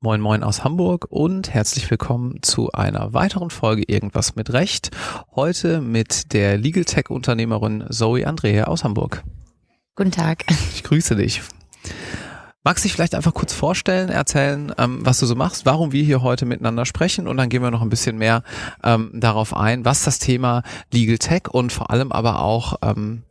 Moin Moin aus Hamburg und herzlich willkommen zu einer weiteren Folge Irgendwas mit Recht. Heute mit der Legal Tech Unternehmerin Zoe Andrea aus Hamburg. Guten Tag. Ich grüße dich. Magst du dich vielleicht einfach kurz vorstellen, erzählen, ähm, was du so machst, warum wir hier heute miteinander sprechen und dann gehen wir noch ein bisschen mehr ähm, darauf ein, was das Thema Legal Tech und vor allem aber auch ähm,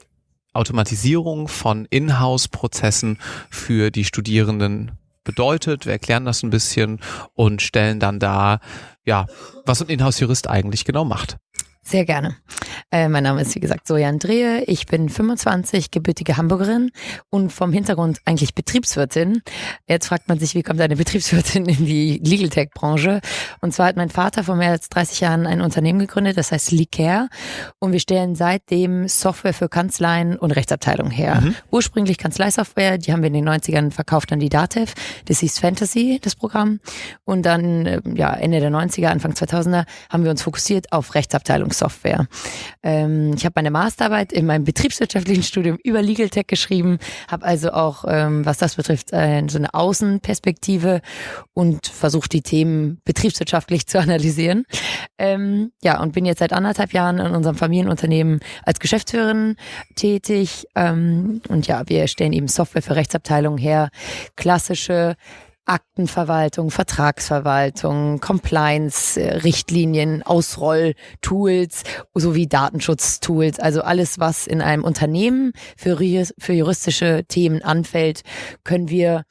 Automatisierung von Inhouse-Prozessen für die Studierenden bedeutet. Wir erklären das ein bisschen und stellen dann dar, ja, was ein Inhouse-Jurist eigentlich genau macht. Sehr gerne. Äh, mein Name ist, wie gesagt, Sojan Drehe. Ich bin 25, gebürtige Hamburgerin und vom Hintergrund eigentlich Betriebswirtin. Jetzt fragt man sich, wie kommt eine Betriebswirtin in die Legal Tech Branche? Und zwar hat mein Vater vor mehr als 30 Jahren ein Unternehmen gegründet, das heißt Licare. Und wir stellen seitdem Software für Kanzleien und Rechtsabteilungen her. Mhm. Ursprünglich Kanzleisoftware, die haben wir in den 90ern verkauft an die Datev. Das hieß Fantasy, das Programm. Und dann, äh, ja, Ende der 90er, Anfang 2000er haben wir uns fokussiert auf Rechtsabteilungs Software. Ähm, ich habe meine Masterarbeit in meinem betriebswirtschaftlichen Studium über Legal Tech geschrieben, habe also auch, ähm, was das betrifft, äh, so eine Außenperspektive und versucht die Themen betriebswirtschaftlich zu analysieren. Ähm, ja, und bin jetzt seit anderthalb Jahren in unserem Familienunternehmen als Geschäftsführerin tätig. Ähm, und ja, wir stellen eben Software für Rechtsabteilungen her, klassische Aktenverwaltung, Vertragsverwaltung, Compliance, äh, Richtlinien, Ausrolltools sowie Datenschutztools. Also alles, was in einem Unternehmen für, für juristische Themen anfällt, können wir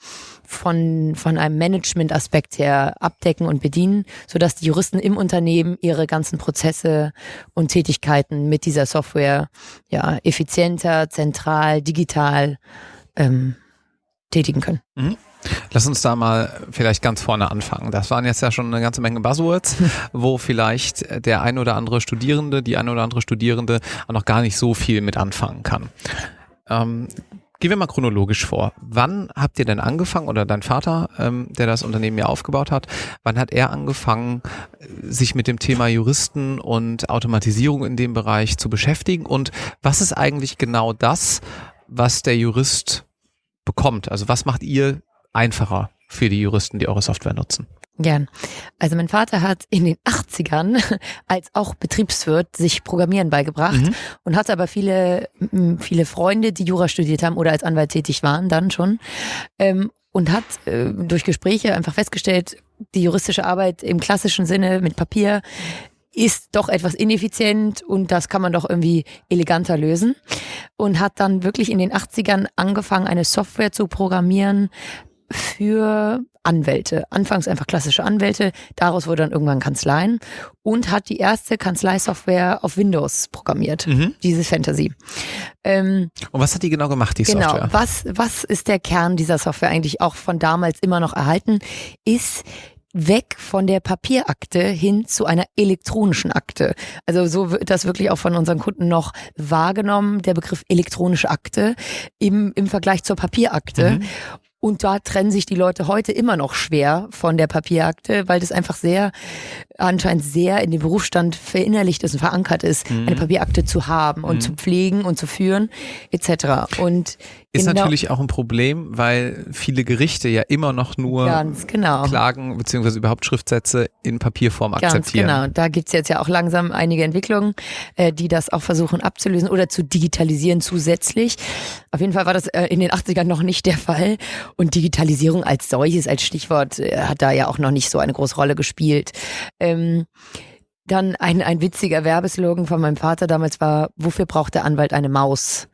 von, von einem Management-Aspekt her abdecken und bedienen, sodass die Juristen im Unternehmen ihre ganzen Prozesse und Tätigkeiten mit dieser Software ja, effizienter, zentral, digital ähm, tätigen können. Mhm. Lass uns da mal vielleicht ganz vorne anfangen. Das waren jetzt ja schon eine ganze Menge Buzzwords, wo vielleicht der ein oder andere Studierende, die ein oder andere Studierende auch noch gar nicht so viel mit anfangen kann. Ähm, Gehen wir mal chronologisch vor. Wann habt ihr denn angefangen oder dein Vater, ähm, der das Unternehmen ja aufgebaut hat, wann hat er angefangen, sich mit dem Thema Juristen und Automatisierung in dem Bereich zu beschäftigen? Und was ist eigentlich genau das, was der Jurist bekommt? Also was macht ihr einfacher für die Juristen, die eure Software nutzen? Gern. Also mein Vater hat in den 80ern als auch Betriebswirt sich Programmieren beigebracht mhm. und hatte aber viele, viele Freunde, die Jura studiert haben oder als Anwalt tätig waren dann schon. Ähm, und hat äh, durch Gespräche einfach festgestellt, die juristische Arbeit im klassischen Sinne mit Papier ist doch etwas ineffizient und das kann man doch irgendwie eleganter lösen. Und hat dann wirklich in den 80ern angefangen, eine Software zu programmieren, für Anwälte. Anfangs einfach klassische Anwälte, daraus wurde dann irgendwann Kanzleien und hat die erste Kanzleisoftware auf Windows programmiert, mhm. dieses Fantasy. Ähm, und was hat die genau gemacht, die genau, Software? Genau, was, was ist der Kern dieser Software eigentlich auch von damals immer noch erhalten, ist weg von der Papierakte hin zu einer elektronischen Akte. Also so wird das wirklich auch von unseren Kunden noch wahrgenommen, der Begriff elektronische Akte im, im Vergleich zur Papierakte. Mhm. Und da trennen sich die Leute heute immer noch schwer von der Papierakte, weil das einfach sehr, anscheinend sehr in den Berufsstand verinnerlicht ist und verankert ist, mhm. eine Papierakte zu haben und mhm. zu pflegen und zu führen, etc. Und ist genau. natürlich auch ein Problem, weil viele Gerichte ja immer noch nur genau. Klagen beziehungsweise überhaupt Schriftsätze in Papierform akzeptieren. Ganz genau. Da gibt's jetzt ja auch langsam einige Entwicklungen, äh, die das auch versuchen abzulösen oder zu digitalisieren zusätzlich. Auf jeden Fall war das äh, in den 80ern noch nicht der Fall. Und Digitalisierung als solches, als Stichwort, äh, hat da ja auch noch nicht so eine große Rolle gespielt. Ähm, dann ein, ein witziger Werbeslogan von meinem Vater damals war, wofür braucht der Anwalt eine Maus?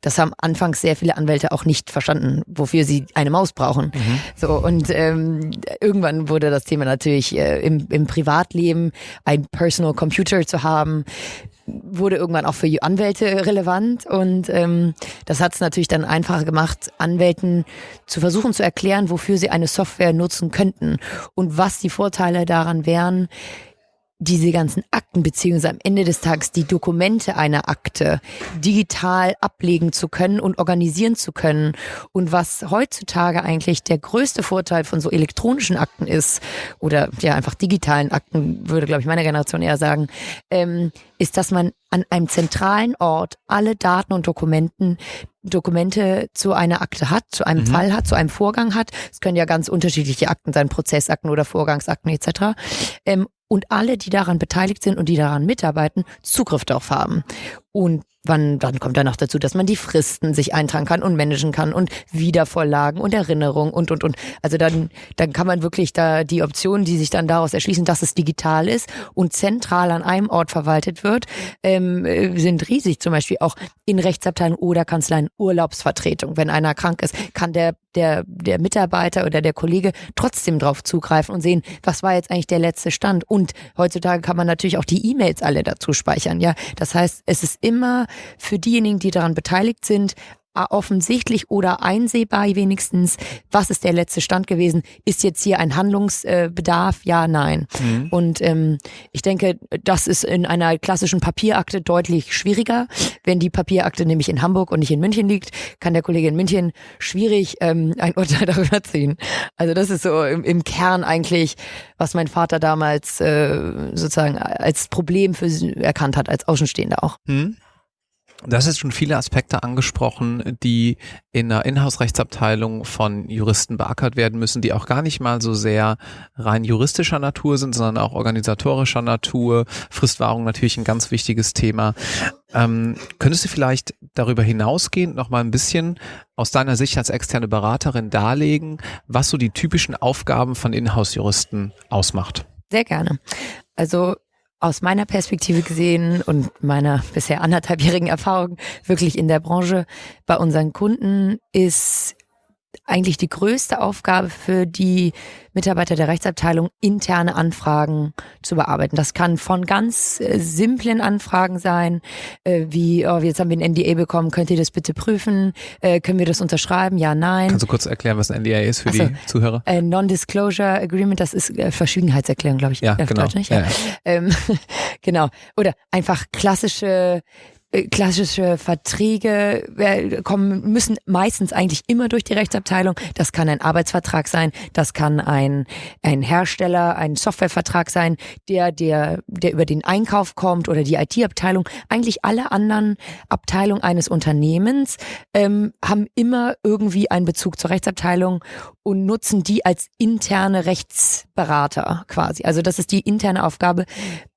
Das haben anfangs sehr viele Anwälte auch nicht verstanden, wofür sie eine Maus brauchen. Mhm. So und ähm, irgendwann wurde das Thema natürlich äh, im, im Privatleben ein Personal Computer zu haben wurde irgendwann auch für Anwälte relevant und ähm, das hat es natürlich dann einfacher gemacht, Anwälten zu versuchen zu erklären, wofür sie eine Software nutzen könnten und was die Vorteile daran wären, diese ganzen Akten beziehungsweise am Ende des Tages die Dokumente einer Akte digital ablegen zu können und organisieren zu können. Und was heutzutage eigentlich der größte Vorteil von so elektronischen Akten ist, oder ja einfach digitalen Akten, würde glaube ich meine Generation eher sagen, ähm, ist, dass man an einem zentralen Ort alle Daten und Dokumenten Dokumente zu einer Akte hat, zu einem mhm. Fall hat, zu einem Vorgang hat. Es können ja ganz unterschiedliche Akten sein, Prozessakten oder Vorgangsakten etc. Ähm, und alle, die daran beteiligt sind und die daran mitarbeiten, Zugriff darauf haben. Und wann, dann kommt dann noch dazu, dass man die Fristen sich eintragen kann und managen kann und Wiedervorlagen und Erinnerungen und, und, und. Also dann, dann kann man wirklich da die Optionen, die sich dann daraus erschließen, dass es digital ist und zentral an einem Ort verwaltet wird, ähm, äh, sind riesig. Zum Beispiel auch in Rechtsabteilungen oder Kanzleien Urlaubsvertretung. Wenn einer krank ist, kann der, der, der Mitarbeiter oder der Kollege trotzdem drauf zugreifen und sehen, was war jetzt eigentlich der letzte Stand. Und heutzutage kann man natürlich auch die E-Mails alle dazu speichern. Ja, das heißt, es ist immer für diejenigen, die daran beteiligt sind, offensichtlich oder einsehbar wenigstens, was ist der letzte Stand gewesen? Ist jetzt hier ein Handlungsbedarf? Ja, nein. Mhm. Und ähm, ich denke, das ist in einer klassischen Papierakte deutlich schwieriger. Wenn die Papierakte nämlich in Hamburg und nicht in München liegt, kann der Kollege in München schwierig ähm, ein Urteil darüber ziehen. Also das ist so im, im Kern eigentlich, was mein Vater damals äh, sozusagen als Problem für erkannt hat, als Außenstehender auch. Mhm. Das ist schon viele Aspekte angesprochen, die in der Inhouse-Rechtsabteilung von Juristen beackert werden müssen, die auch gar nicht mal so sehr rein juristischer Natur sind, sondern auch organisatorischer Natur. Fristwahrung natürlich ein ganz wichtiges Thema. Ähm, könntest du vielleicht darüber hinausgehend noch mal ein bisschen aus deiner Sicht als externe Beraterin darlegen, was so die typischen Aufgaben von Inhouse-Juristen ausmacht? Sehr gerne. Also aus meiner Perspektive gesehen und meiner bisher anderthalbjährigen Erfahrung wirklich in der Branche bei unseren Kunden ist eigentlich die größte Aufgabe für die Mitarbeiter der Rechtsabteilung, interne Anfragen zu bearbeiten. Das kann von ganz äh, simplen Anfragen sein, äh, wie, oh, jetzt haben wir ein NDA bekommen, könnt ihr das bitte prüfen? Äh, können wir das unterschreiben? Ja, nein. Kannst du kurz erklären, was ein NDA ist für so, die Zuhörer? Äh, Non-Disclosure Agreement, das ist äh, Verschwiegenheitserklärung, glaube ich. Ja, genau. Deutsch, nicht? Ja. Ja, ja. Ähm, genau. Oder einfach klassische klassische Verträge äh, kommen, müssen meistens eigentlich immer durch die Rechtsabteilung. Das kann ein Arbeitsvertrag sein, das kann ein, ein Hersteller, ein Softwarevertrag sein, der, der, der über den Einkauf kommt oder die IT-Abteilung. Eigentlich alle anderen Abteilungen eines Unternehmens ähm, haben immer irgendwie einen Bezug zur Rechtsabteilung und nutzen die als interne Rechtsberater quasi. Also das ist die interne Aufgabe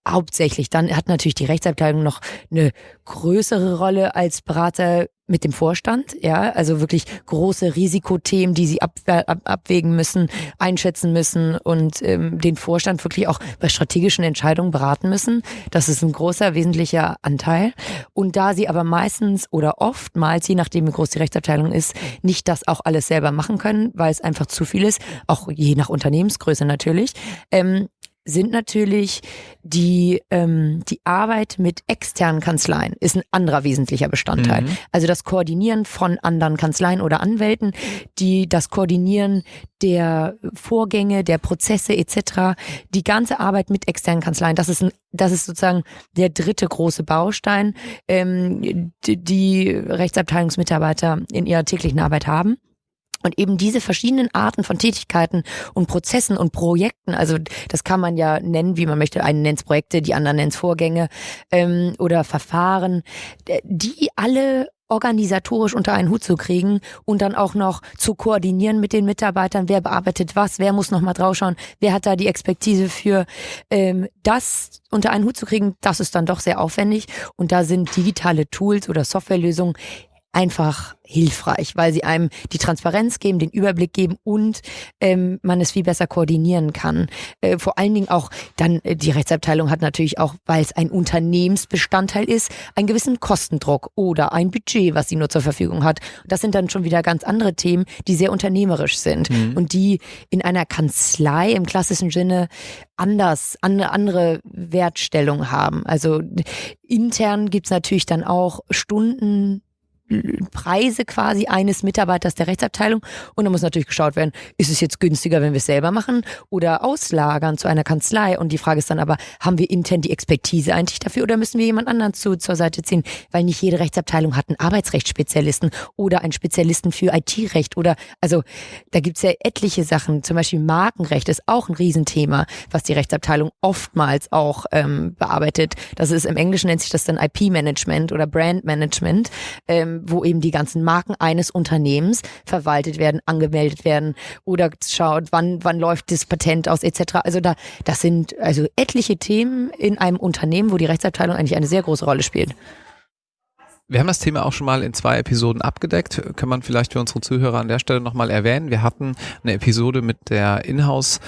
hauptsächlich. Dann hat natürlich die Rechtsabteilung noch eine größere Rolle als Berater mit dem Vorstand, ja, also wirklich große Risikothemen, die sie ab, ab, abwägen müssen, einschätzen müssen und ähm, den Vorstand wirklich auch bei strategischen Entscheidungen beraten müssen. Das ist ein großer, wesentlicher Anteil. Und da sie aber meistens oder oftmals, je nachdem wie groß die Rechtsabteilung ist, nicht das auch alles selber machen können, weil es einfach zu viel ist, auch je nach Unternehmensgröße natürlich, ähm, sind natürlich die, ähm, die Arbeit mit externen Kanzleien ist ein anderer wesentlicher Bestandteil. Mhm. Also das Koordinieren von anderen Kanzleien oder Anwälten, die das Koordinieren der Vorgänge, der Prozesse etc., die ganze Arbeit mit externen Kanzleien, das ist ein, das ist sozusagen der dritte große Baustein, ähm, die, die Rechtsabteilungsmitarbeiter in ihrer täglichen Arbeit haben. Und eben diese verschiedenen Arten von Tätigkeiten und Prozessen und Projekten, also das kann man ja nennen, wie man möchte. Einen nennt Projekte, die anderen nennt Vorgänge ähm, oder Verfahren, die alle organisatorisch unter einen Hut zu kriegen und dann auch noch zu koordinieren mit den Mitarbeitern, wer bearbeitet was, wer muss noch mal draufschauen, wer hat da die Expertise für? Ähm, das unter einen Hut zu kriegen, das ist dann doch sehr aufwendig. Und da sind digitale Tools oder Softwarelösungen einfach hilfreich, weil sie einem die Transparenz geben, den Überblick geben und ähm, man es viel besser koordinieren kann. Äh, vor allen Dingen auch dann, äh, die Rechtsabteilung hat natürlich auch, weil es ein Unternehmensbestandteil ist, einen gewissen Kostendruck oder ein Budget, was sie nur zur Verfügung hat. Das sind dann schon wieder ganz andere Themen, die sehr unternehmerisch sind mhm. und die in einer Kanzlei im klassischen Sinne anders, eine andere Wertstellung haben. Also intern gibt's natürlich dann auch Stunden Preise quasi eines Mitarbeiters der Rechtsabteilung. Und dann muss natürlich geschaut werden, ist es jetzt günstiger, wenn wir es selber machen oder auslagern zu einer Kanzlei? Und die Frage ist dann aber, haben wir intern die Expertise eigentlich dafür oder müssen wir jemand anderen zu, zur Seite ziehen? Weil nicht jede Rechtsabteilung hat einen Arbeitsrechtsspezialisten oder einen Spezialisten für IT-Recht oder, also da gibt's ja etliche Sachen. Zum Beispiel Markenrecht ist auch ein Riesenthema, was die Rechtsabteilung oftmals auch ähm, bearbeitet. Das ist im Englischen nennt sich das dann IP-Management oder Brand-Management. Ähm, wo eben die ganzen Marken eines Unternehmens verwaltet werden, angemeldet werden oder schaut, wann, wann läuft das Patent aus etc. Also da, das sind also etliche Themen in einem Unternehmen, wo die Rechtsabteilung eigentlich eine sehr große Rolle spielt. Wir haben das Thema auch schon mal in zwei Episoden abgedeckt. Kann man vielleicht für unsere Zuhörer an der Stelle nochmal erwähnen. Wir hatten eine Episode mit der Inhouse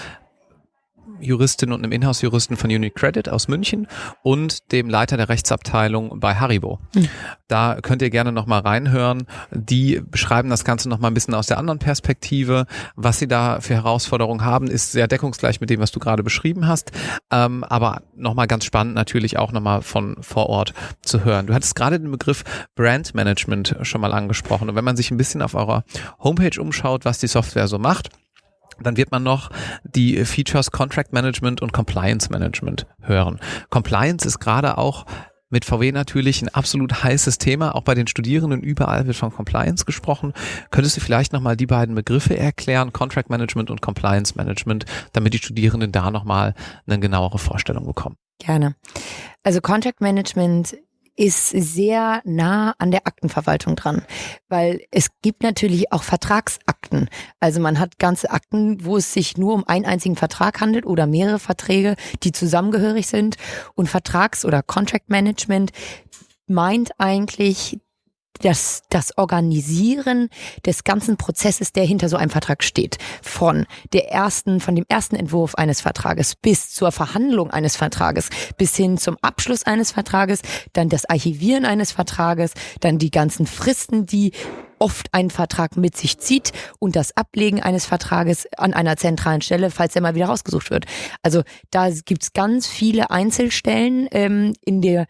Juristin und einem Inhouse-Juristen von UniCredit aus München und dem Leiter der Rechtsabteilung bei Haribo. Mhm. Da könnt ihr gerne nochmal reinhören. Die beschreiben das Ganze nochmal ein bisschen aus der anderen Perspektive. Was sie da für Herausforderungen haben, ist sehr deckungsgleich mit dem, was du gerade beschrieben hast. Ähm, aber nochmal ganz spannend natürlich auch nochmal von vor Ort zu hören. Du hattest gerade den Begriff Brand Management schon mal angesprochen. Und wenn man sich ein bisschen auf eurer Homepage umschaut, was die Software so macht, dann wird man noch die Features Contract Management und Compliance Management hören. Compliance ist gerade auch mit VW natürlich ein absolut heißes Thema. Auch bei den Studierenden überall wird von Compliance gesprochen. Könntest du vielleicht nochmal die beiden Begriffe erklären, Contract Management und Compliance Management, damit die Studierenden da nochmal eine genauere Vorstellung bekommen? Gerne. Also Contract Management ist sehr nah an der Aktenverwaltung dran, weil es gibt natürlich auch Vertragsakten. Also man hat ganze Akten, wo es sich nur um einen einzigen Vertrag handelt oder mehrere Verträge, die zusammengehörig sind. Und Vertrags- oder Contract Management meint eigentlich das, das Organisieren des ganzen Prozesses, der hinter so einem Vertrag steht. Von der ersten, von dem ersten Entwurf eines Vertrages bis zur Verhandlung eines Vertrages, bis hin zum Abschluss eines Vertrages, dann das Archivieren eines Vertrages, dann die ganzen Fristen, die oft ein Vertrag mit sich zieht und das Ablegen eines Vertrages an einer zentralen Stelle, falls er mal wieder rausgesucht wird. Also da gibt's ganz viele Einzelstellen ähm, in der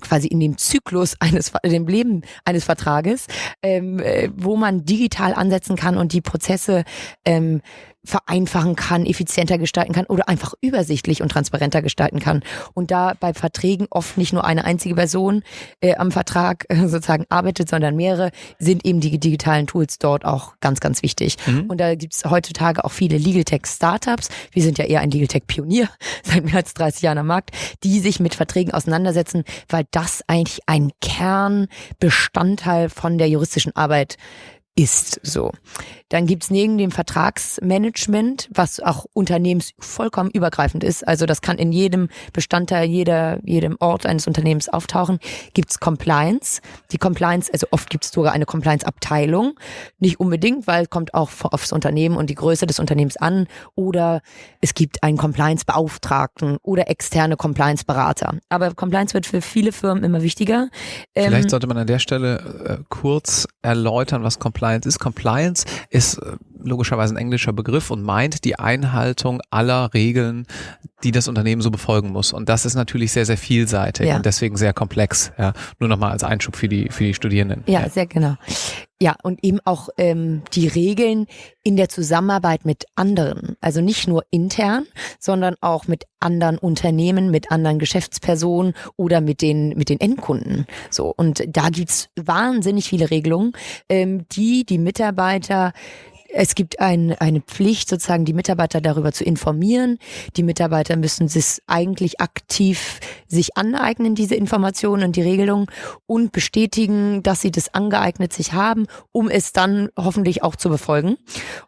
quasi in dem Zyklus eines, in dem Leben eines Vertrages, ähm, äh, wo man digital ansetzen kann und die Prozesse ähm, vereinfachen kann, effizienter gestalten kann oder einfach übersichtlich und transparenter gestalten kann. Und da bei Verträgen oft nicht nur eine einzige Person äh, am Vertrag äh, sozusagen arbeitet, sondern mehrere, sind eben die digitalen Tools dort auch ganz, ganz wichtig. Mhm. Und da gibt's heutzutage auch viele Legal Tech Startups. Wir sind ja eher ein Legal Tech Pionier seit mehr als 30 Jahren am Markt, die sich mit Verträgen auseinandersetzen, weil das eigentlich ein Kernbestandteil von der juristischen Arbeit ist so. Dann gibt's neben dem Vertragsmanagement, was auch unternehmens vollkommen übergreifend ist, also das kann in jedem Bestandteil, jeder, jedem Ort eines Unternehmens auftauchen, gibt's Compliance. Die Compliance, also oft gibt's sogar eine Compliance-Abteilung. Nicht unbedingt, weil es kommt auch aufs Unternehmen und die Größe des Unternehmens an. Oder es gibt einen Compliance-Beauftragten oder externe Compliance-Berater. Aber Compliance wird für viele Firmen immer wichtiger. Vielleicht ähm, sollte man an der Stelle äh, kurz erläutern, was Compliance ist. Compliance ist äh, logischerweise ein englischer Begriff und meint die Einhaltung aller Regeln, die das Unternehmen so befolgen muss. Und das ist natürlich sehr, sehr vielseitig ja. und deswegen sehr komplex. Ja, nur nochmal als Einschub für die, für die Studierenden. Ja, ja, sehr genau. Ja, und eben auch ähm, die Regeln in der Zusammenarbeit mit anderen. Also nicht nur intern, sondern auch mit anderen Unternehmen, mit anderen Geschäftspersonen oder mit den, mit den Endkunden. So. Und da gibt's wahnsinnig viele Regelungen, ähm, die die Mitarbeiter es gibt ein, eine Pflicht, sozusagen die Mitarbeiter darüber zu informieren. Die Mitarbeiter müssen sich eigentlich aktiv sich aneignen, diese Informationen und die Regelungen und bestätigen, dass sie das angeeignet sich haben, um es dann hoffentlich auch zu befolgen.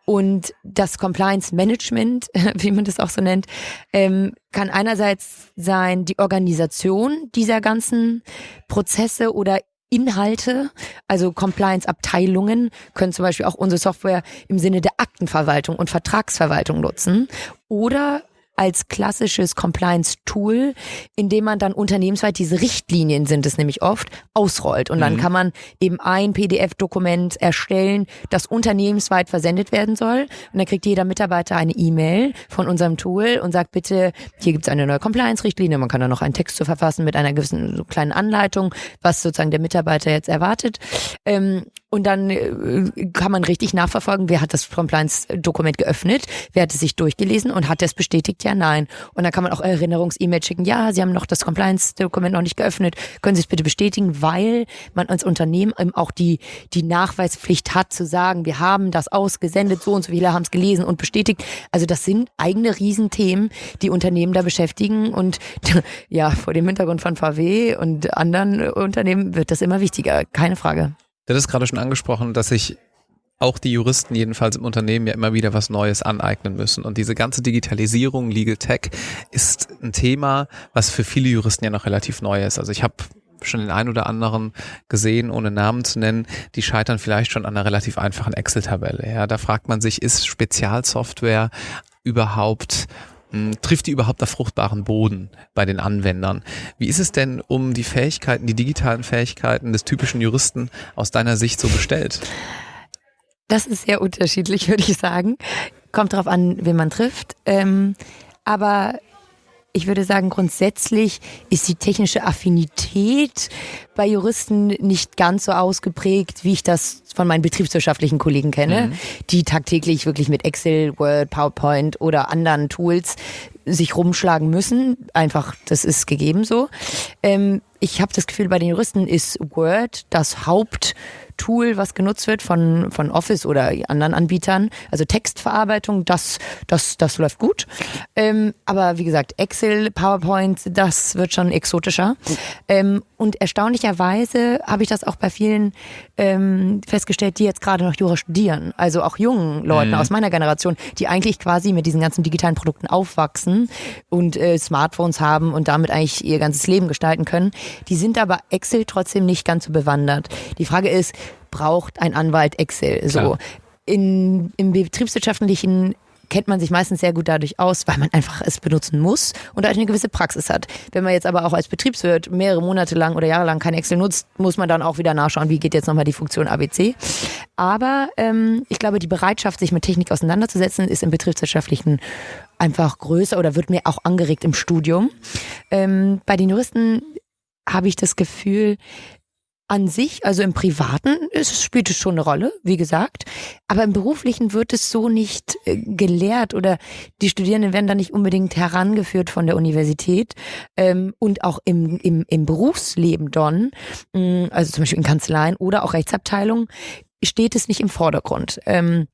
Und das Compliance Management, wie man das auch so nennt, ähm, kann einerseits sein die Organisation dieser ganzen Prozesse oder Inhalte, also Compliance-Abteilungen können zum Beispiel auch unsere Software im Sinne der Aktenverwaltung und Vertragsverwaltung nutzen. Oder als klassisches Compliance-Tool, in dem man dann unternehmensweit diese Richtlinien sind es nämlich oft, ausrollt. Und dann mhm. kann man eben ein PDF-Dokument erstellen, das unternehmensweit versendet werden soll. Und dann kriegt jeder Mitarbeiter eine E-Mail von unserem Tool und sagt, bitte, hier gibt es eine neue Compliance-Richtlinie. Man kann da noch einen Text zu verfassen mit einer gewissen so kleinen Anleitung, was sozusagen der Mitarbeiter jetzt erwartet. Ähm, und dann äh, kann man richtig nachverfolgen, wer hat das Compliance-Dokument geöffnet, wer hat es sich durchgelesen und hat es bestätigt, ja, nein. Und dann kann man auch Erinnerungs-E-Mail schicken, ja, Sie haben noch das Compliance-Dokument noch nicht geöffnet, können Sie es bitte bestätigen, weil man als Unternehmen eben auch die, die Nachweispflicht hat zu sagen, wir haben das ausgesendet, so und so viele haben es gelesen und bestätigt. Also das sind eigene Riesenthemen, die Unternehmen da beschäftigen und ja, vor dem Hintergrund von VW und anderen Unternehmen wird das immer wichtiger, keine Frage. Du hast gerade schon angesprochen, dass sich auch die Juristen jedenfalls im Unternehmen ja immer wieder was Neues aneignen müssen. Und diese ganze Digitalisierung, Legal Tech, ist ein Thema, was für viele Juristen ja noch relativ neu ist. Also ich habe schon den einen oder anderen gesehen, ohne Namen zu nennen, die scheitern vielleicht schon an einer relativ einfachen Excel-Tabelle. Ja, da fragt man sich, ist Spezialsoftware überhaupt trifft die überhaupt auf fruchtbaren Boden bei den Anwendern? Wie ist es denn um die Fähigkeiten, die digitalen Fähigkeiten des typischen Juristen aus deiner Sicht so bestellt? Das ist sehr unterschiedlich, würde ich sagen. Kommt darauf an, wen man trifft. Ähm, aber ich würde sagen, grundsätzlich ist die technische Affinität bei Juristen nicht ganz so ausgeprägt, wie ich das von meinen betriebswirtschaftlichen Kollegen kenne, mhm. die tagtäglich wirklich mit Excel, Word, PowerPoint oder anderen Tools sich rumschlagen müssen. Einfach, das ist gegeben so. Ähm, ich habe das Gefühl, bei den Juristen ist Word das Haupt Tool, was genutzt wird von, von Office oder anderen Anbietern. Also Textverarbeitung, das, das, das läuft gut. Ähm, aber wie gesagt, Excel, PowerPoint, das wird schon exotischer. Ähm, und erstaunlicherweise habe ich das auch bei vielen ähm, festgestellt, die jetzt gerade noch Jura studieren. Also auch jungen Leuten mhm. aus meiner Generation, die eigentlich quasi mit diesen ganzen digitalen Produkten aufwachsen und äh, Smartphones haben und damit eigentlich ihr ganzes Leben gestalten können. Die sind aber Excel trotzdem nicht ganz so bewandert. Die Frage ist, braucht ein Anwalt Excel? So. In, Im betriebswirtschaftlichen kennt man sich meistens sehr gut dadurch aus, weil man einfach es benutzen muss und eine gewisse Praxis hat. Wenn man jetzt aber auch als Betriebswirt mehrere Monate lang oder Jahre lang kein Excel nutzt, muss man dann auch wieder nachschauen, wie geht jetzt nochmal die Funktion ABC. Aber ähm, ich glaube, die Bereitschaft, sich mit Technik auseinanderzusetzen, ist im betriebswirtschaftlichen einfach größer oder wird mir auch angeregt im Studium. Ähm, bei den Juristen habe ich das Gefühl, an sich, also im Privaten, ist, spielt es schon eine Rolle, wie gesagt. Aber im Beruflichen wird es so nicht äh, gelehrt oder die Studierenden werden da nicht unbedingt herangeführt von der Universität. Ähm, und auch im, im, im Berufsleben dann, mm, also zum Beispiel in Kanzleien oder auch Rechtsabteilungen, steht es nicht im Vordergrund. Ähm,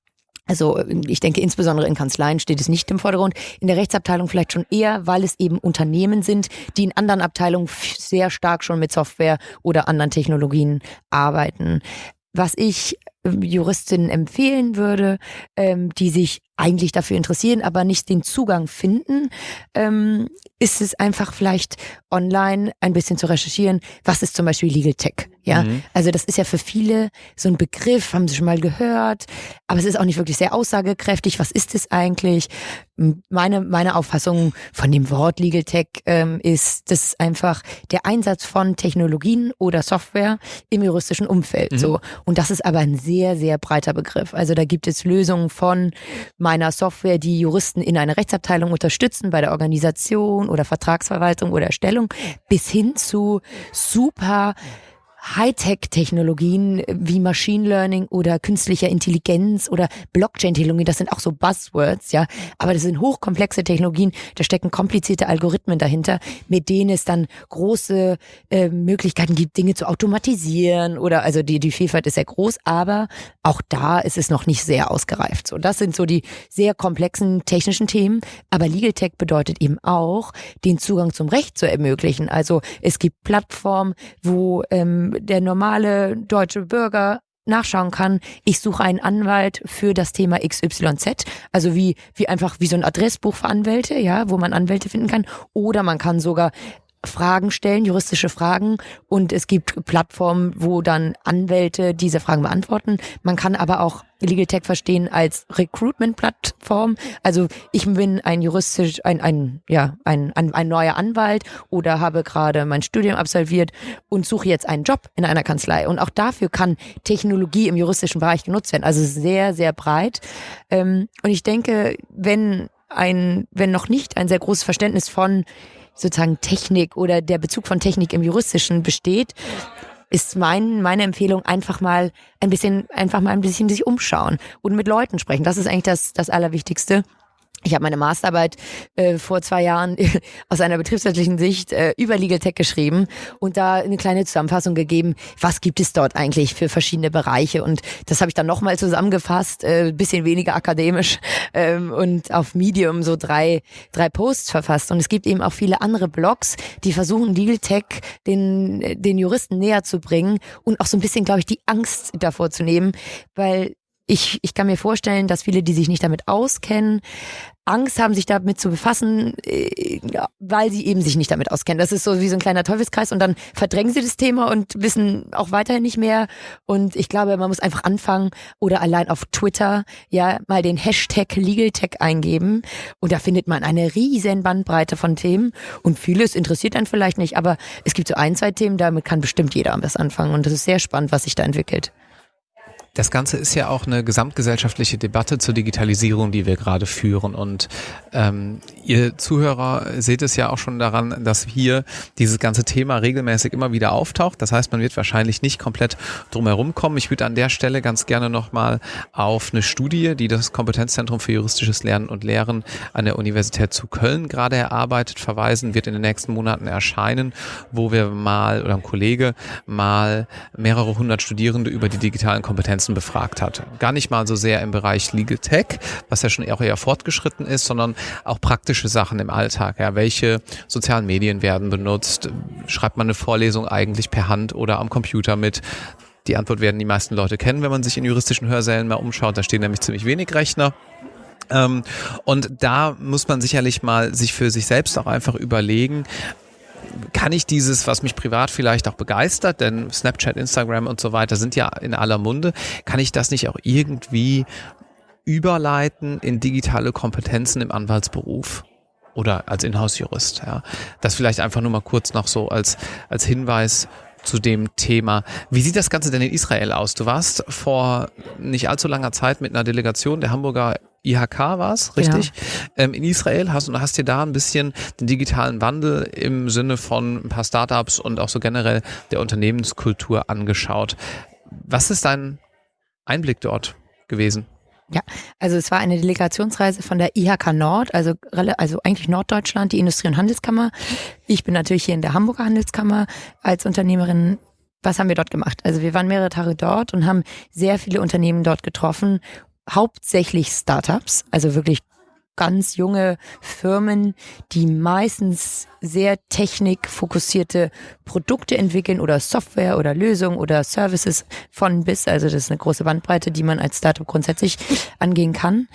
also ich denke, insbesondere in Kanzleien steht es nicht im Vordergrund. In der Rechtsabteilung vielleicht schon eher, weil es eben Unternehmen sind, die in anderen Abteilungen sehr stark schon mit Software oder anderen Technologien arbeiten. Was ich ähm, Juristinnen empfehlen würde, ähm, die sich eigentlich dafür interessieren, aber nicht den Zugang finden, ähm, ist es einfach vielleicht online ein bisschen zu recherchieren, was ist zum Beispiel Legal Tech. Ja, mhm. also das ist ja für viele so ein Begriff, haben sie schon mal gehört, aber es ist auch nicht wirklich sehr aussagekräftig. Was ist es eigentlich? Meine, meine Auffassung von dem Wort Legal Tech ähm, ist, das ist einfach der Einsatz von Technologien oder Software im juristischen Umfeld. Mhm. So. Und das ist aber ein sehr, sehr breiter Begriff. Also da gibt es Lösungen von meiner Software, die Juristen in einer Rechtsabteilung unterstützen bei der Organisation oder Vertragsverwaltung oder Erstellung, bis hin zu super Hightech-Technologien wie Machine Learning oder künstlicher Intelligenz oder Blockchain-Technologien, das sind auch so Buzzwords, ja. Aber das sind hochkomplexe Technologien, da stecken komplizierte Algorithmen dahinter, mit denen es dann große äh, Möglichkeiten gibt, Dinge zu automatisieren oder, also die, die Vielfalt ist sehr groß, aber auch da ist es noch nicht sehr ausgereift. So, das sind so die sehr komplexen technischen Themen. Aber Legal Tech bedeutet eben auch, den Zugang zum Recht zu ermöglichen. Also es gibt Plattformen, wo ähm, der normale deutsche Bürger nachschauen kann, ich suche einen Anwalt für das Thema XYZ, also wie, wie einfach wie so ein Adressbuch für Anwälte, ja, wo man Anwälte finden kann, oder man kann sogar Fragen stellen, juristische Fragen und es gibt Plattformen, wo dann Anwälte diese Fragen beantworten. Man kann aber auch Legal Tech verstehen als Recruitment-Plattform. Also ich bin ein juristisch, ein, ein, ja, ein, ein, ein neuer Anwalt oder habe gerade mein Studium absolviert und suche jetzt einen Job in einer Kanzlei. Und auch dafür kann Technologie im juristischen Bereich genutzt werden. Also sehr, sehr breit. Ähm, und ich denke, wenn ein, wenn noch nicht ein sehr großes Verständnis von sozusagen Technik oder der Bezug von Technik im Juristischen besteht, ist mein, meine Empfehlung einfach mal ein bisschen, einfach mal ein bisschen sich umschauen und mit Leuten sprechen. Das ist eigentlich das, das Allerwichtigste. Ich habe meine Masterarbeit äh, vor zwei Jahren aus einer betriebswirtschaftlichen Sicht äh, über Legal Tech geschrieben und da eine kleine Zusammenfassung gegeben, was gibt es dort eigentlich für verschiedene Bereiche. Und das habe ich dann nochmal zusammengefasst, äh, bisschen weniger akademisch ähm, und auf Medium so drei, drei Posts verfasst. Und es gibt eben auch viele andere Blogs, die versuchen, Legal Tech den, den Juristen näher zu bringen und auch so ein bisschen, glaube ich, die Angst davor zu nehmen, weil ich, ich kann mir vorstellen, dass viele, die sich nicht damit auskennen, Angst haben, sich damit zu befassen, äh, weil sie eben sich nicht damit auskennen. Das ist so wie so ein kleiner Teufelskreis und dann verdrängen sie das Thema und wissen auch weiterhin nicht mehr. Und ich glaube, man muss einfach anfangen oder allein auf Twitter ja mal den Hashtag LegalTech eingeben und da findet man eine riesen Bandbreite von Themen und vieles interessiert einen vielleicht nicht, aber es gibt so ein, zwei Themen, damit kann bestimmt jeder was anfangen und das ist sehr spannend, was sich da entwickelt. Das Ganze ist ja auch eine gesamtgesellschaftliche Debatte zur Digitalisierung, die wir gerade führen. Und ähm, ihr Zuhörer seht es ja auch schon daran, dass hier dieses ganze Thema regelmäßig immer wieder auftaucht. Das heißt, man wird wahrscheinlich nicht komplett drumherum kommen. Ich würde an der Stelle ganz gerne nochmal auf eine Studie, die das Kompetenzzentrum für juristisches Lernen und Lehren an der Universität zu Köln gerade erarbeitet, verweisen, wird in den nächsten Monaten erscheinen, wo wir mal oder ein Kollege mal mehrere hundert Studierende über die digitalen Kompetenzen Nutzen befragt hat. Gar nicht mal so sehr im Bereich Legal Tech, was ja schon auch eher fortgeschritten ist, sondern auch praktische Sachen im Alltag. Ja, welche sozialen Medien werden benutzt? Schreibt man eine Vorlesung eigentlich per Hand oder am Computer mit? Die Antwort werden die meisten Leute kennen, wenn man sich in juristischen Hörsälen mal umschaut. Da stehen nämlich ziemlich wenig Rechner. Ähm, und da muss man sicherlich mal sich für sich selbst auch einfach überlegen, kann ich dieses, was mich privat vielleicht auch begeistert, denn Snapchat, Instagram und so weiter sind ja in aller Munde, kann ich das nicht auch irgendwie überleiten in digitale Kompetenzen im Anwaltsberuf? Oder als Inhouse-Jurist, ja. Das vielleicht einfach nur mal kurz noch so als, als Hinweis zu dem Thema. Wie sieht das Ganze denn in Israel aus? Du warst vor nicht allzu langer Zeit mit einer Delegation der Hamburger IHK war es, richtig? Ja. Ähm, in Israel hast und hast dir da ein bisschen den digitalen Wandel im Sinne von ein paar Startups und auch so generell der Unternehmenskultur angeschaut. Was ist dein Einblick dort gewesen? Ja, also es war eine Delegationsreise von der IHK Nord, also, also eigentlich Norddeutschland, die Industrie- und Handelskammer. Ich bin natürlich hier in der Hamburger Handelskammer als Unternehmerin was haben wir dort gemacht? Also wir waren mehrere Tage dort und haben sehr viele Unternehmen dort getroffen hauptsächlich Startups, also wirklich ganz junge Firmen, die meistens sehr technikfokussierte Produkte entwickeln oder Software oder Lösungen oder Services von bis. Also das ist eine große Bandbreite, die man als Startup grundsätzlich angehen kann.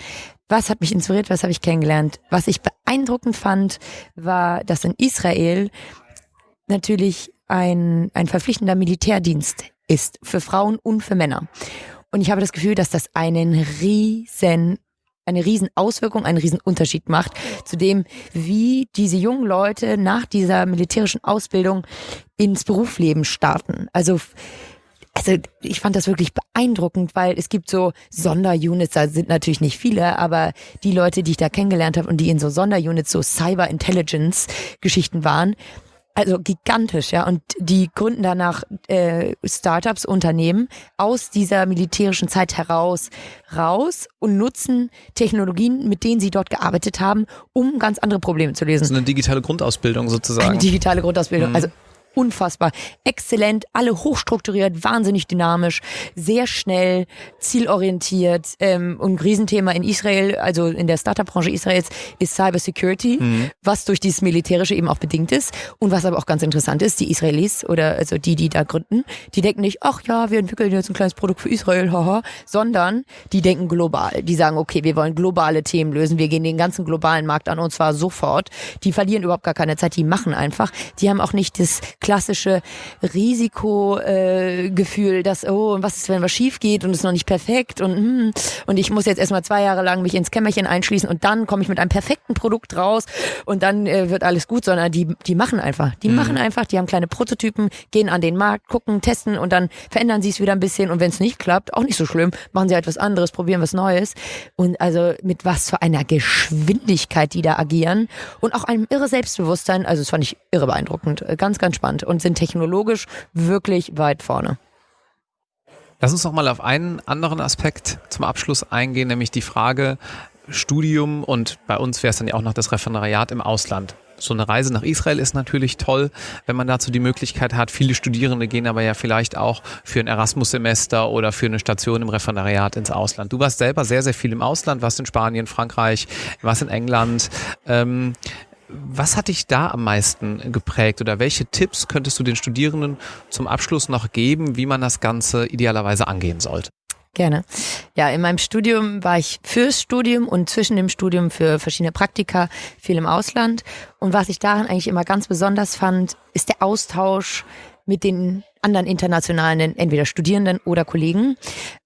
Was hat mich inspiriert? Was habe ich kennengelernt? Was ich beeindruckend fand, war, dass in Israel natürlich ein, ein verpflichtender Militärdienst ist für Frauen und für Männer. Und ich habe das Gefühl, dass das einen riesen eine riesen einen riesen macht zu dem, wie diese jungen Leute nach dieser militärischen Ausbildung ins Berufsleben starten. Also also ich fand das wirklich beeindruckend, weil es gibt so Sonderunits, da sind natürlich nicht viele, aber die Leute, die ich da kennengelernt habe und die in so Sonderunits, so Cyber Intelligence Geschichten waren, also gigantisch, ja. Und die gründen danach äh, Startups, Unternehmen aus dieser militärischen Zeit heraus raus und nutzen Technologien, mit denen sie dort gearbeitet haben, um ganz andere Probleme zu lösen. So eine digitale Grundausbildung sozusagen. Eine digitale Grundausbildung. Mhm. Also unfassbar exzellent, alle hochstrukturiert, wahnsinnig dynamisch, sehr schnell, zielorientiert. Ähm, und ein Riesenthema in Israel, also in der Startup-Branche Israels, ist Cybersecurity, mhm. was durch dieses Militärische eben auch bedingt ist. Und was aber auch ganz interessant ist, die Israelis oder also die, die da gründen, die denken nicht, ach ja, wir entwickeln jetzt ein kleines Produkt für Israel, haha, sondern die denken global. Die sagen, okay, wir wollen globale Themen lösen, wir gehen den ganzen globalen Markt an und zwar sofort. Die verlieren überhaupt gar keine Zeit, die machen einfach. Die haben auch nicht das klassische Risikogefühl, äh, dass, oh, was ist, wenn was schief geht und es ist noch nicht perfekt und, hm, und ich muss jetzt erstmal zwei Jahre lang mich ins Kämmerchen einschließen und dann komme ich mit einem perfekten Produkt raus und dann äh, wird alles gut, sondern die, die machen einfach. Die mhm. machen einfach, die haben kleine Prototypen, gehen an den Markt, gucken, testen und dann verändern sie es wieder ein bisschen und wenn es nicht klappt, auch nicht so schlimm, machen sie etwas anderes, probieren was Neues. Und also mit was für einer Geschwindigkeit die da agieren und auch einem irre Selbstbewusstsein, also das fand ich irre beeindruckend, äh, ganz, ganz spannend und sind technologisch wirklich weit vorne. Lass uns noch mal auf einen anderen Aspekt zum Abschluss eingehen, nämlich die Frage Studium und bei uns wäre es dann ja auch noch das Referendariat im Ausland. So eine Reise nach Israel ist natürlich toll, wenn man dazu die Möglichkeit hat. Viele Studierende gehen aber ja vielleicht auch für ein Erasmus-Semester oder für eine Station im Referendariat ins Ausland. Du warst selber sehr, sehr viel im Ausland, warst in Spanien, Frankreich, warst in England. Ähm, was hat dich da am meisten geprägt oder welche Tipps könntest du den Studierenden zum Abschluss noch geben, wie man das Ganze idealerweise angehen sollte? Gerne. Ja, in meinem Studium war ich fürs Studium und zwischen dem Studium für verschiedene Praktika viel im Ausland. Und was ich daran eigentlich immer ganz besonders fand, ist der Austausch mit den anderen internationalen, entweder Studierenden oder Kollegen.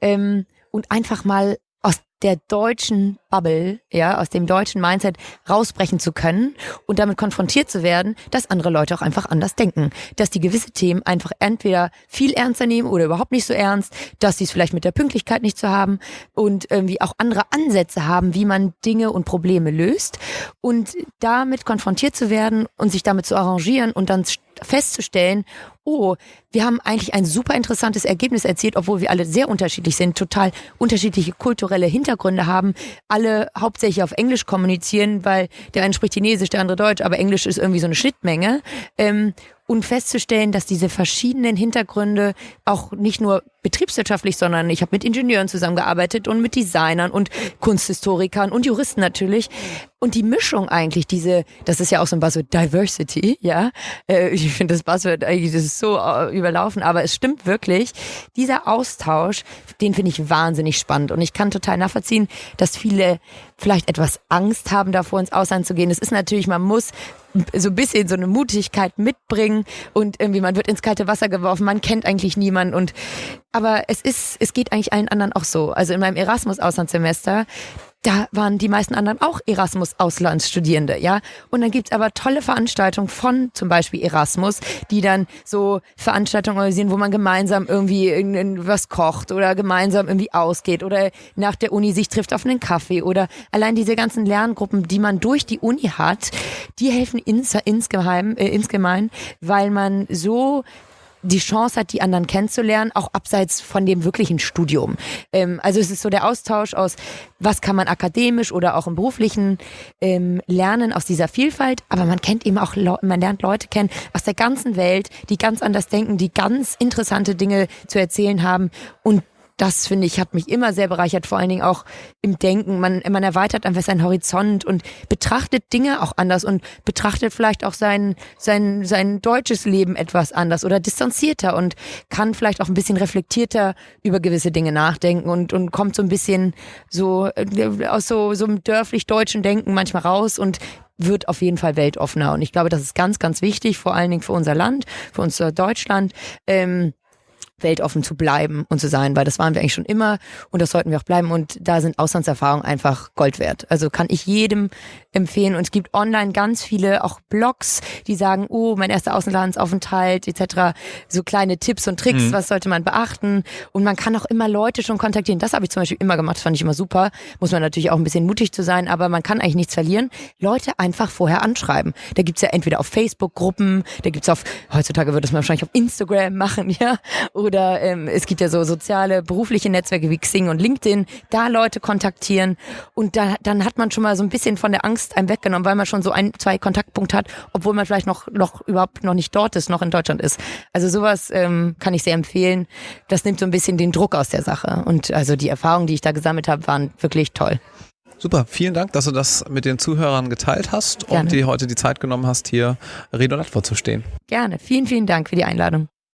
Ähm, und einfach mal aus der deutschen Bubble, ja, aus dem deutschen Mindset rausbrechen zu können und damit konfrontiert zu werden, dass andere Leute auch einfach anders denken. Dass die gewisse Themen einfach entweder viel ernster nehmen oder überhaupt nicht so ernst, dass sie es vielleicht mit der Pünktlichkeit nicht zu so haben und irgendwie auch andere Ansätze haben, wie man Dinge und Probleme löst und damit konfrontiert zu werden und sich damit zu arrangieren und dann festzustellen, oh, wir haben eigentlich ein super interessantes Ergebnis erzielt, obwohl wir alle sehr unterschiedlich sind, total unterschiedliche kulturelle Hintergründe haben, alle hauptsächlich auf Englisch kommunizieren, weil der eine spricht Chinesisch, der andere Deutsch, aber Englisch ist irgendwie so eine Schnittmenge. Ähm, und festzustellen, dass diese verschiedenen Hintergründe auch nicht nur betriebswirtschaftlich, sondern ich habe mit Ingenieuren zusammengearbeitet und mit Designern und Kunsthistorikern und Juristen natürlich. Und die Mischung eigentlich, diese, das ist ja auch so ein Buzzword, Diversity, ja. Äh, ich finde das Buzzword eigentlich, das ist so äh, überlaufen, aber es stimmt wirklich. Dieser Austausch, den finde ich wahnsinnig spannend. Und ich kann total nachvollziehen, dass viele vielleicht etwas Angst haben davor, ins Ausland zu gehen. Es ist natürlich, man muss so ein bisschen so eine Mutigkeit mitbringen und irgendwie man wird ins kalte Wasser geworfen, man kennt eigentlich niemanden und aber es ist, es geht eigentlich allen anderen auch so. Also in meinem Erasmus-Auslandssemester, da waren die meisten anderen auch Erasmus-Auslandsstudierende, ja. Und dann gibt's aber tolle Veranstaltungen von zum Beispiel Erasmus, die dann so Veranstaltungen organisieren, wo man gemeinsam irgendwie was kocht oder gemeinsam irgendwie ausgeht oder nach der Uni sich trifft auf einen Kaffee oder allein diese ganzen Lerngruppen, die man durch die Uni hat, die helfen ins, insgeheim, äh, insgemein, weil man so die Chance hat, die anderen kennenzulernen, auch abseits von dem wirklichen Studium. Ähm, also es ist so der Austausch aus, was kann man akademisch oder auch im beruflichen ähm, lernen aus dieser Vielfalt, aber man kennt eben auch, man lernt Leute kennen aus der ganzen Welt, die ganz anders denken, die ganz interessante Dinge zu erzählen haben und das finde ich, hat mich immer sehr bereichert, vor allen Dingen auch im Denken. Man, man erweitert einfach seinen Horizont und betrachtet Dinge auch anders und betrachtet vielleicht auch sein, sein, sein deutsches Leben etwas anders oder distanzierter und kann vielleicht auch ein bisschen reflektierter über gewisse Dinge nachdenken und, und kommt so ein bisschen so äh, aus so, so einem dörflich-deutschen Denken manchmal raus und wird auf jeden Fall weltoffener. Und ich glaube, das ist ganz, ganz wichtig, vor allen Dingen für unser Land, für unser Deutschland. Ähm, weltoffen zu bleiben und zu sein, weil das waren wir eigentlich schon immer und das sollten wir auch bleiben und da sind Auslandserfahrungen einfach Gold wert. Also kann ich jedem empfehlen und es gibt online ganz viele auch Blogs, die sagen, oh, mein erster Auslandsaufenthalt etc., so kleine Tipps und Tricks, mhm. was sollte man beachten und man kann auch immer Leute schon kontaktieren. Das habe ich zum Beispiel immer gemacht, das fand ich immer super. Muss man natürlich auch ein bisschen mutig zu sein, aber man kann eigentlich nichts verlieren. Leute einfach vorher anschreiben. Da gibt's ja entweder auf Facebook Gruppen, da gibt's auf, heutzutage würde es man wahrscheinlich auf Instagram machen, ja, oder Oder ähm, es gibt ja so soziale, berufliche Netzwerke wie Xing und LinkedIn, da Leute kontaktieren und da, dann hat man schon mal so ein bisschen von der Angst einem weggenommen, weil man schon so ein, zwei Kontaktpunkte hat, obwohl man vielleicht noch, noch überhaupt noch nicht dort ist, noch in Deutschland ist. Also sowas ähm, kann ich sehr empfehlen. Das nimmt so ein bisschen den Druck aus der Sache. Und also die Erfahrungen, die ich da gesammelt habe, waren wirklich toll. Super, vielen Dank, dass du das mit den Zuhörern geteilt hast Gerne. und dir heute die Zeit genommen hast, hier Rede und Antwort zu stehen. Gerne. Vielen, vielen Dank für die Einladung.